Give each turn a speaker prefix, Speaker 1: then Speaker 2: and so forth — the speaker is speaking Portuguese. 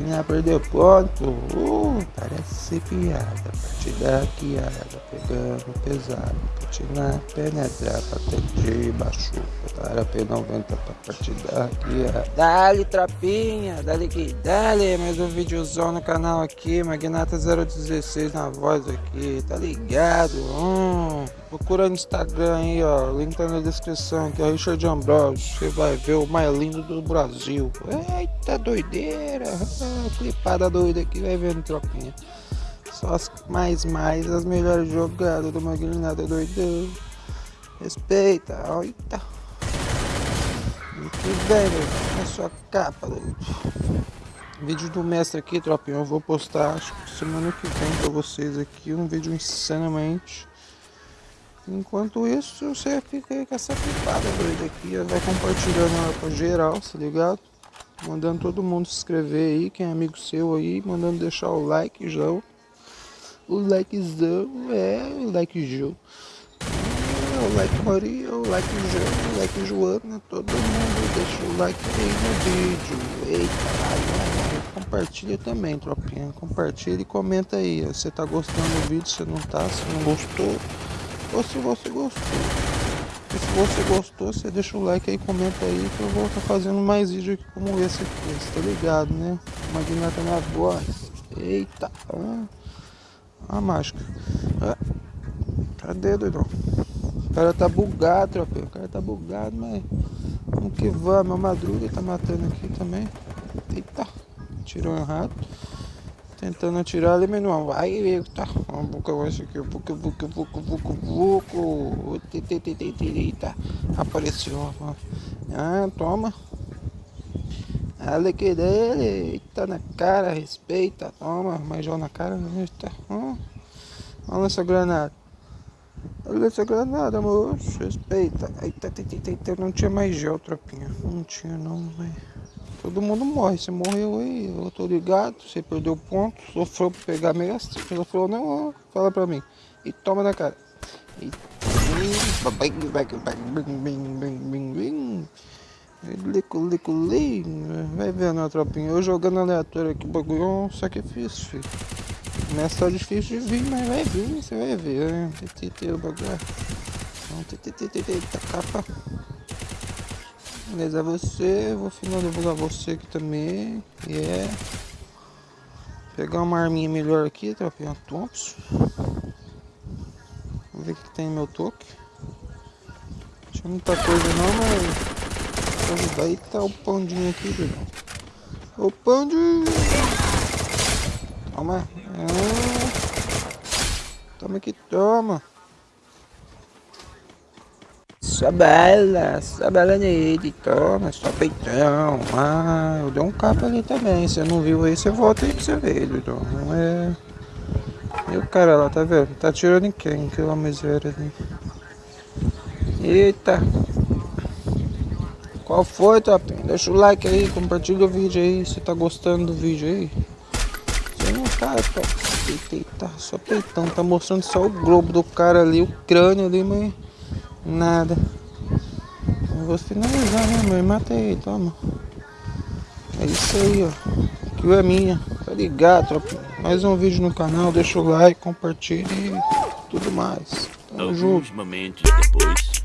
Speaker 1: né? Perdeu ponto. Uh, parece ser piada. Partida guiada, pegando pesado. Continuar penetrar ter baixo. Para P90 pra partida guiada. Dale, trapinha. Dale que dale. Mais um videozão no canal aqui. Magnata 016 na voz aqui. Tá ligado? Hum. Procura no Instagram aí, ó. Link tá na descrição aqui, ó. Richard Ambrose. Você vai ver o mais lindo do Brasil. Eita doideira. Clipada doida aqui. Vai vendo, tropinha. As mais, mais, as melhores jogadas do Magnata doidão. Respeita. Eita. Que velho. Na sua capa, doido. Vídeo do mestre aqui, tropinha. Eu vou postar, acho que semana que vem pra vocês aqui. Um vídeo insanamente Enquanto isso, você fica aí com essa pipada doida aqui, vai compartilhando ela pra geral, tá ligado? Mandando todo mundo se inscrever aí, quem é amigo seu aí, mandando deixar o like já. O likezão, é, o like Joe. É, o like Maria, o like João, o like Joana, todo mundo deixa o like aí no vídeo. Ai, ai. compartilha também, tropinha. Compartilha e comenta aí. Você tá gostando do vídeo, se não tá, se não gostou ou se você gostou. E se você gostou, você deixa o like aí, comenta aí que eu vou estar fazendo mais vídeos aqui como esse aqui, você tá ligado, né? Magnata na voz. Eita! Ah, a mágica. Ah, cadê, doidão? O cara tá bugado, tropeiro. O cara tá bugado, mas... Vamos que vamos. A madruga tá matando aqui também. Eita! Tirou errado. Tentando atirar ali, mas não vai. Eita, uma boca vai aqui. Buca, buca, buca, buca, buca. Eita, apareceu. Ah, toma. Olha que dele. Eita, na cara, respeita. Toma, mais na cara. Eita. Olha essa granada. Olha essa granada, moço. Respeita. Eita, eita, eita, não tinha mais gel, tropinha. Não tinha não, velho. Todo mundo morre, você morreu aí, eu tô ligado, você perdeu ponto, sofreu pra pegar meia falou, não, fala pra mim. E toma na cara. E... Lico, lico, Vai vendo a tropinha. Eu jogando aleatório aqui, bagulho é um sacrifício, filho. Tá difícil de vir, mas vai vir, você vai ver. TTT, o bagulho. Tá capa. Beleza, você, vou finalizar você aqui também. E é. Pegar uma arminha melhor aqui, tropinha Thompson. Vamos ver o que tem no meu toque. Tinha muita coisa não, mas. Ajudar aí tá o pandinho aqui, irmão. O pandinho! Toma. Ah. Toma aqui, toma. Sua bela, sua bela nele, toma, só peitão. Ah, eu dei um capa ali também. Você não viu aí, você volta aí pra você ver, Dudu. Não é. E o cara lá, tá vendo? Tá tirando em quem? Que homem zero ali. Eita. Qual foi, Topinho? Deixa o like aí, compartilha o vídeo aí. Se tá gostando do vídeo aí. Você não tá, eita, só peitão. Tá mostrando só o globo do cara ali, o crânio ali, mas. Nada. Eu vou finalizar, né, meu? Mata aí, toma. É isso aí, ó. Aqui é minha. Tá ligado, tropa? Mais um vídeo no canal. Deixa o like, compartilha e tudo mais. Tamo
Speaker 2: Alguns
Speaker 1: junto.
Speaker 2: momentos depois.